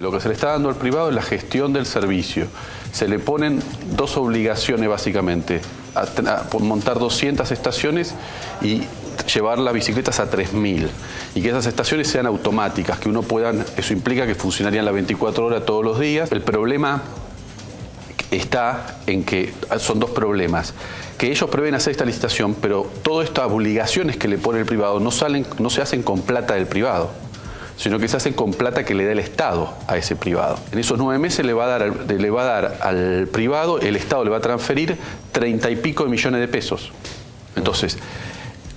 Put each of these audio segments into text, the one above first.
Lo que se le está dando al privado es la gestión del servicio. Se le ponen dos obligaciones básicamente, montar 200 estaciones y llevar las bicicletas a 3.000 y que esas estaciones sean automáticas, que uno puedan, eso implica que funcionarían las 24 horas todos los días. El problema está en que son dos problemas. Que ellos prevén hacer esta licitación, pero todas estas obligaciones que le pone el privado no, salen, no se hacen con plata del privado sino que se hacen con plata que le da el Estado a ese privado. En esos nueve meses le va a dar, le va a dar al privado, el Estado le va a transferir treinta y pico de millones de pesos. Entonces,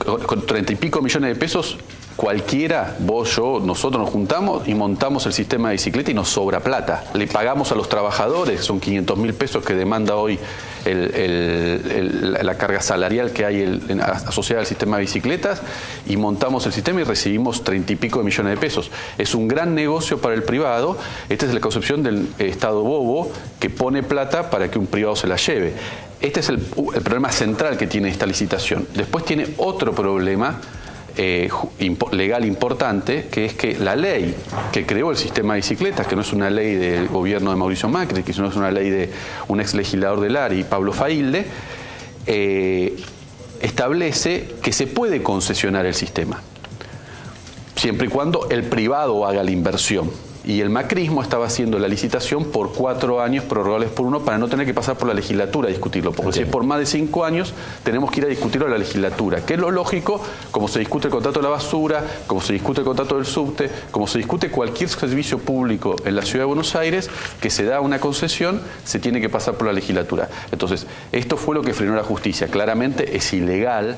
con treinta y pico millones de pesos, cualquiera, vos, yo, nosotros nos juntamos y montamos el sistema de bicicleta y nos sobra plata. Le pagamos a los trabajadores, son 500 mil pesos que demanda hoy la carga salarial que hay asociada al sistema de bicicletas y montamos el sistema y recibimos treinta y pico de millones de pesos. Es un gran negocio para el privado. Esta es la concepción del Estado bobo que pone plata para que un privado se la lleve. Este es el, problema central que tiene esta licitación. Después tiene otro problema eh, legal importante, que es que la ley que creó el sistema de bicicletas, que no es una ley del gobierno de Mauricio Macri, que no es una ley de un ex legislador del ARI, Pablo Failde, eh, establece que se puede concesionar el sistema, siempre y cuando el privado haga la inversión y el macrismo estaba haciendo la licitación por cuatro años prorrogables por uno para no tener que pasar por la legislatura a discutirlo, porque si es por más de cinco años tenemos que ir a discutirlo a la legislatura, que es lo lógico, como se discute el contrato de la basura, como se discute el contrato del subte, como se discute cualquier servicio público en la ciudad de Buenos Aires, que se da una concesión, se tiene que pasar por la legislatura. Entonces, esto fue lo que frenó la justicia. Claramente es ilegal